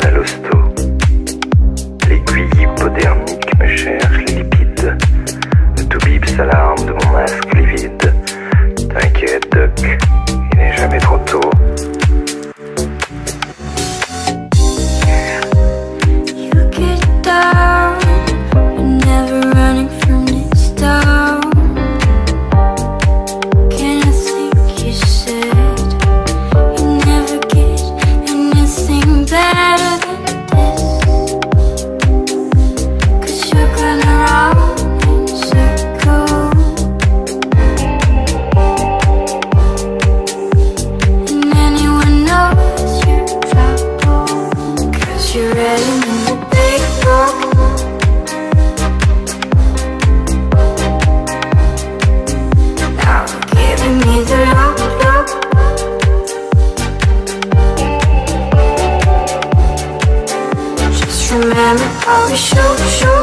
à l'hosto. L'aiguille hypodermique me cherche les lipides. Le toubib s'alarme de mon masque livide. T'inquiète, Doc. show, show.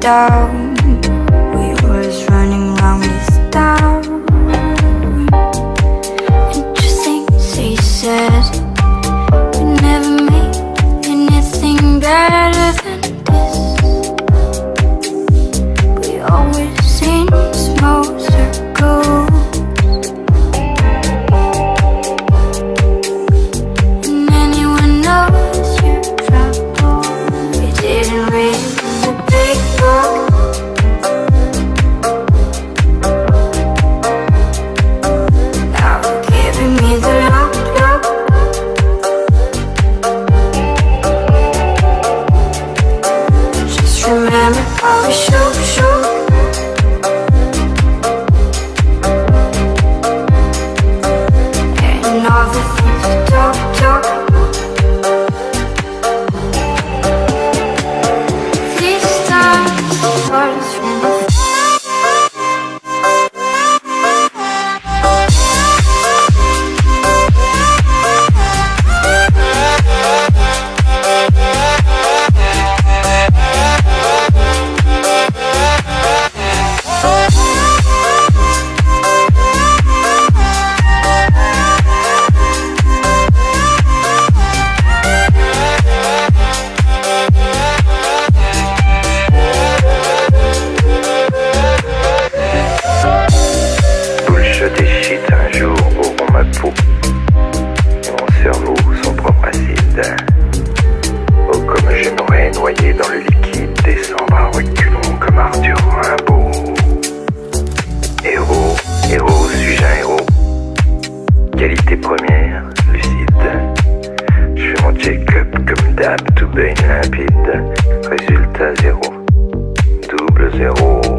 down. activité première, lucide. Je fais mon check-up comme d'hab, tout baigne limpide. Résultat zéro, double zéro.